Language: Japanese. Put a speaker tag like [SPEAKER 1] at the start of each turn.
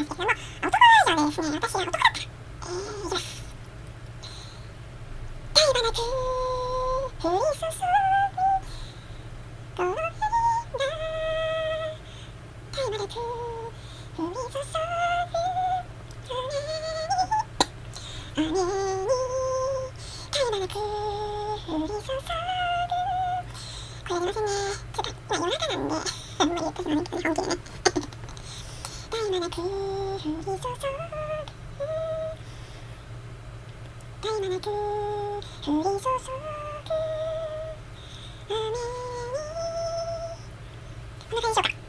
[SPEAKER 1] いきますけども、男バージョンでですね、私は男だった。えー、いきます。絶え間なく降り注ぐこの日が絶え間なく降り注ぐ雨に雨に絶え間なく降り注ぐこれやりませんねちょっとまあ夜中なんであんまり言ってしまうんですけど本気でね絶え間なく降り注ぐ絶え間なく降り注ぐ雨にこんな感じでしょうか